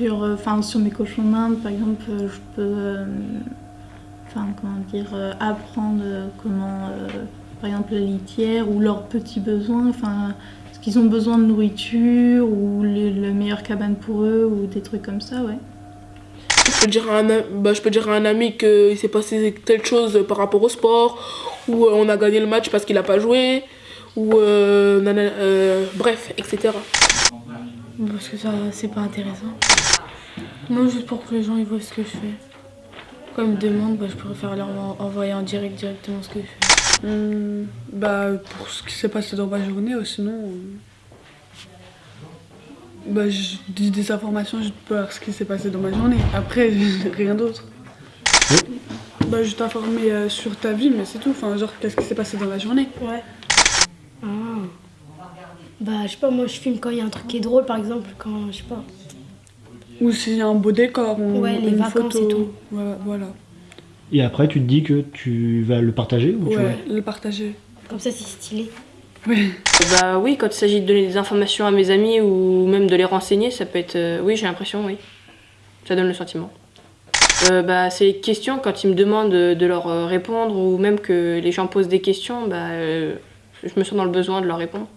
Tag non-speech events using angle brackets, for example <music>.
sur, euh, enfin, sur mes cochons d'Inde, par exemple, euh, je peux euh, enfin, comment dire, apprendre comment, par exemple, la litière ou leurs petits besoins, enfin, ce qu'ils ont besoin de nourriture ou les, la meilleure cabane pour eux ou des trucs comme ça, ouais. Je peux dire à un, bah, je peux dire à un ami qu'il s'est passé telle chose par rapport au sport, ou on a gagné le match parce qu'il n'a pas joué, ou bref, etc. Parce que ça, c'est pas intéressant. Non, juste pour que les gens ils voient ce que je fais. Quand ils me demandent, bah, je préfère leur en- envoyer en direct directement ce que je fais. Hum, bah, pour ce qui s'est passé dans ma journée, euh, sinon. euh, Bah, je dis des informations juste pour ce qui s'est passé dans ma journée. Après, <laughs> rien d'autre. Bah, je t'informer euh, sur ta vie, mais c'est tout. Enfin, genre, qu'est-ce qui s'est passé dans la journée Ouais. Ah. Bah, je sais pas, moi je filme quand il y a un truc qui est drôle, par exemple, quand, je sais pas. Ou s'il y a un beau décor, on, Ouais, les une vacances photo. et tout. Voilà. voilà. Et après, tu te dis que tu vas le partager ou tu Ouais, le partager. Comme ça, c'est stylé. Ouais. Bah oui, quand il s'agit de donner des informations à mes amis ou même de les renseigner, ça peut être... euh, oui, j'ai l'impression, oui. Ça donne le sentiment. Euh, bah, c'est les questions, quand ils me demandent de, leur euh, répondre ou même que les gens posent des questions, bah, euh, je me sens dans le besoin de leur répondre.